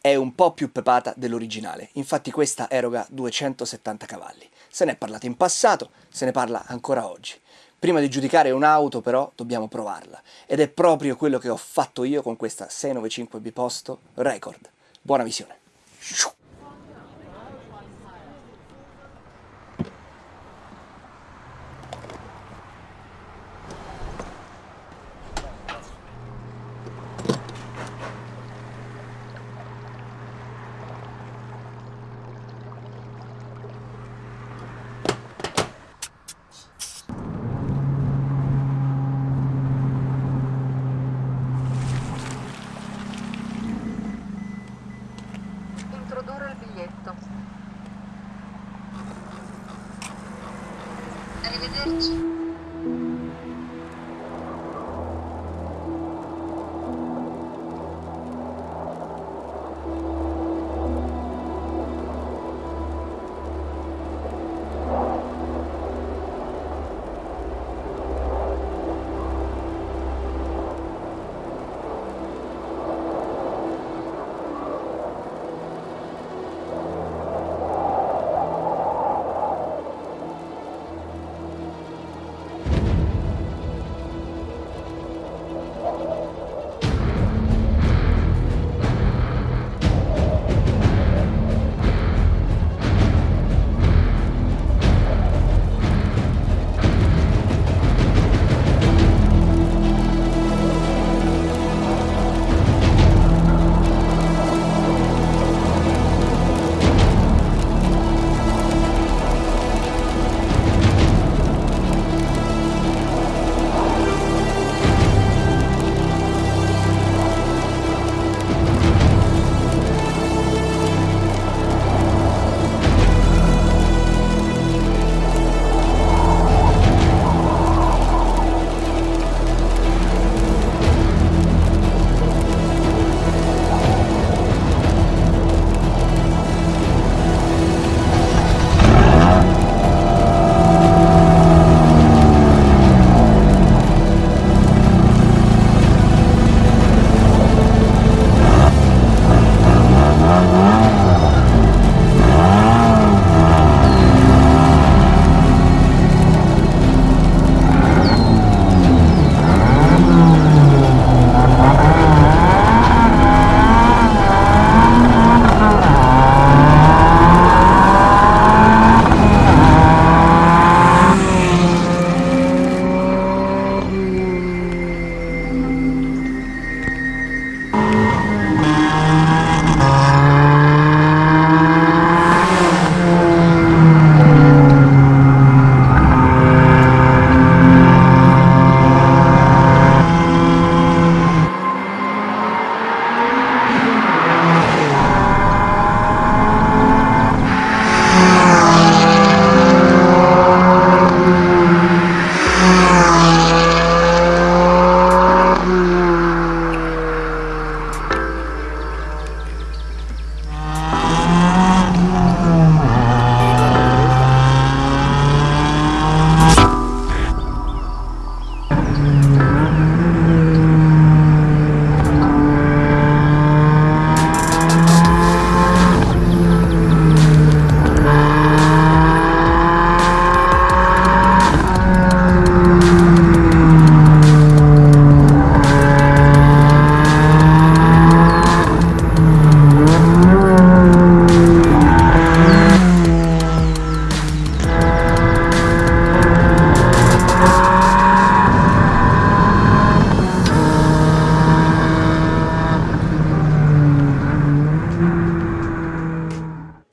è un po' più pepata dell'originale, infatti questa eroga 270 cavalli. Se ne è parlato in passato, se ne parla ancora oggi. Prima di giudicare un'auto però dobbiamo provarla ed è proprio quello che ho fatto io con questa 695 Biposto Record. Buona visione!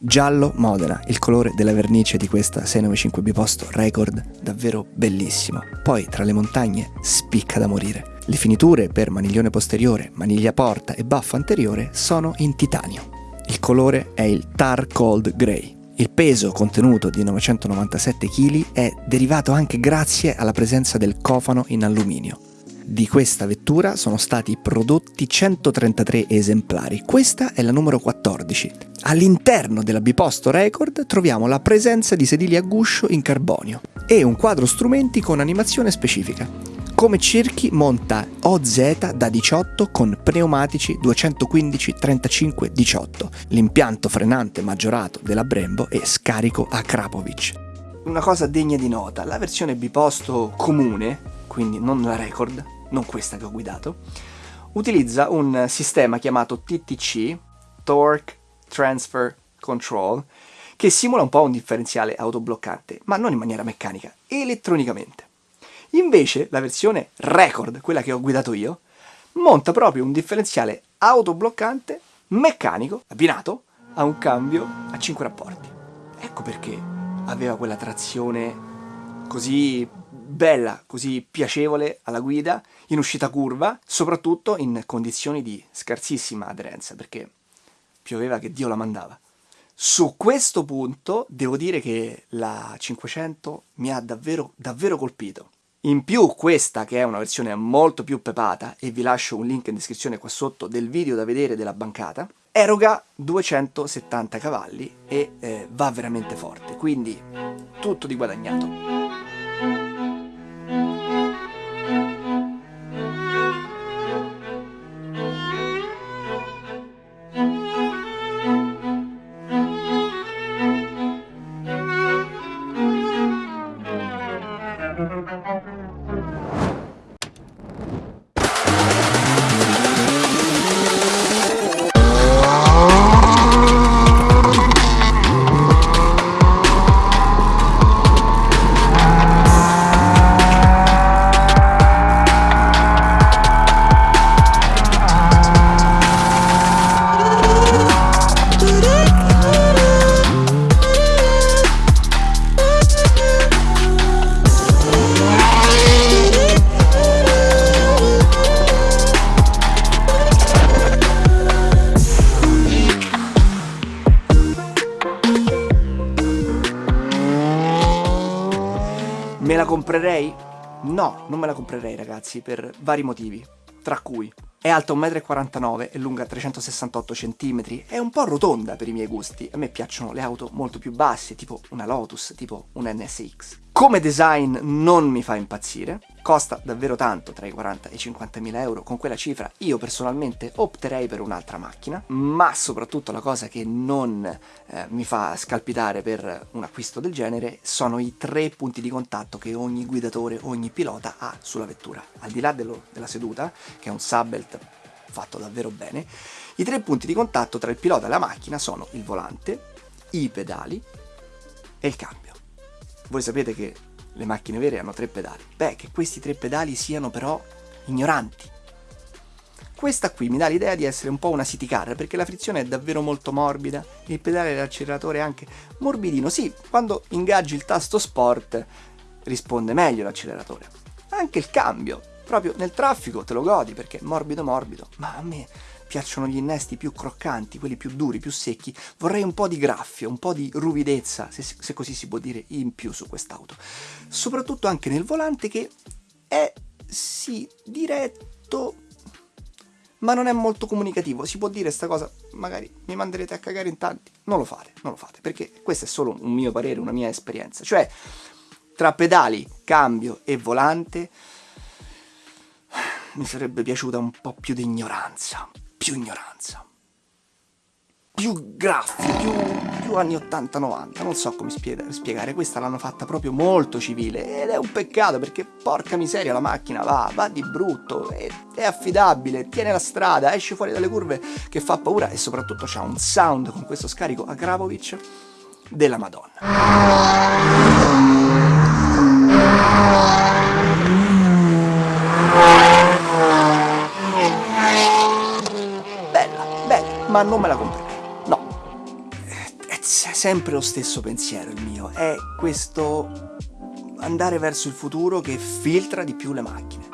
Giallo Modena, il colore della vernice di questa 695 biposto record, davvero bellissimo. Poi tra le montagne spicca da morire. Le finiture per maniglione posteriore, maniglia porta e baffo anteriore sono in titanio. Il colore è il Tar Cold Grey. Il peso contenuto di 997 kg è derivato anche grazie alla presenza del cofano in alluminio. Di questa vettura sono stati prodotti 133 esemplari, questa è la numero 14. All'interno della Biposto Record troviamo la presenza di sedili a guscio in carbonio e un quadro strumenti con animazione specifica. Come cerchi monta OZ da 18 con pneumatici 215 35 18, l'impianto frenante maggiorato della Brembo e scarico a Krapovic. Una cosa degna di nota, la versione biposto comune, quindi non la record, non questa che ho guidato, utilizza un sistema chiamato TTC, Torque Transfer Control, che simula un po' un differenziale autobloccante, ma non in maniera meccanica, elettronicamente. Invece la versione Record, quella che ho guidato io, monta proprio un differenziale autobloccante meccanico abbinato a un cambio a 5 rapporti. Ecco perché aveva quella trazione così bella, così piacevole alla guida, in uscita curva, soprattutto in condizioni di scarsissima aderenza, perché pioveva che Dio la mandava. Su questo punto devo dire che la 500 mi ha davvero, davvero colpito. In più questa, che è una versione molto più pepata, e vi lascio un link in descrizione qua sotto del video da vedere della bancata, eroga 270 cavalli e eh, va veramente forte, quindi tutto di guadagnato. Comprerei? No, non me la comprerei ragazzi, per vari motivi, tra cui è alta 1,49 m e lunga 368 cm, è un po' rotonda per i miei gusti, a me piacciono le auto molto più basse, tipo una Lotus, tipo un NSX. Come design non mi fa impazzire, costa davvero tanto, tra i 40 e i 50 mila euro, con quella cifra io personalmente opterei per un'altra macchina, ma soprattutto la cosa che non eh, mi fa scalpitare per un acquisto del genere sono i tre punti di contatto che ogni guidatore, ogni pilota ha sulla vettura. Al di là dello, della seduta, che è un Subbelt fatto davvero bene, i tre punti di contatto tra il pilota e la macchina sono il volante, i pedali e il cambio. Voi sapete che le macchine vere hanno tre pedali. Beh, che questi tre pedali siano però ignoranti. Questa qui mi dà l'idea di essere un po' una city car perché la frizione è davvero molto morbida, il pedale dell'acceleratore è anche morbidino. Sì, quando ingaggi il tasto sport risponde meglio l'acceleratore. Anche il cambio, proprio nel traffico te lo godi perché è morbido morbido, ma a me piacciono gli innesti più croccanti, quelli più duri, più secchi, vorrei un po' di graffio, un po' di ruvidezza, se, se così si può dire, in più su quest'auto. Soprattutto anche nel volante che è, sì, diretto, ma non è molto comunicativo. Si può dire sta cosa, magari mi manderete a cagare in tanti. Non lo fate, non lo fate, perché questo è solo un mio parere, una mia esperienza. Cioè, tra pedali, cambio e volante mi sarebbe piaciuta un po' più di ignoranza, più ignoranza. Più graffi, più, più anni 80-90, non so come spiegare, questa l'hanno fatta proprio molto civile. Ed è un peccato perché porca miseria la macchina va, va di brutto, è, è affidabile, tiene la strada, esce fuori dalle curve che fa paura. E soprattutto c'ha un sound con questo scarico a Grabovic della Madonna. Ma non me la comprerei. No. È sempre lo stesso pensiero il mio, è questo andare verso il futuro che filtra di più le macchine.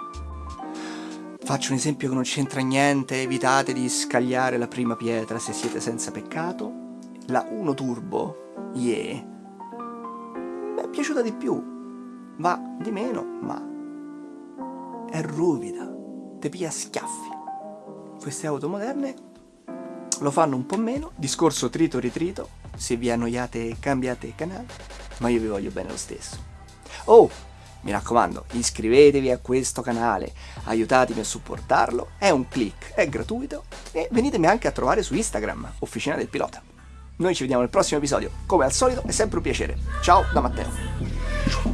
Faccio un esempio che non c'entra niente, evitate di scagliare la prima pietra se siete senza peccato. La 1 Turbo, yeah, mi è piaciuta di più, va di meno, ma è ruvida, te pia schiaffi. Queste auto moderne lo fanno un po' meno, discorso trito ritrito, se vi annoiate cambiate canale, ma io vi voglio bene lo stesso. Oh, Mi raccomando, iscrivetevi a questo canale, aiutatemi a supportarlo, è un click, è gratuito e venitemi anche a trovare su Instagram, Officina del Pilota. Noi ci vediamo nel prossimo episodio, come al solito è sempre un piacere. Ciao da Matteo.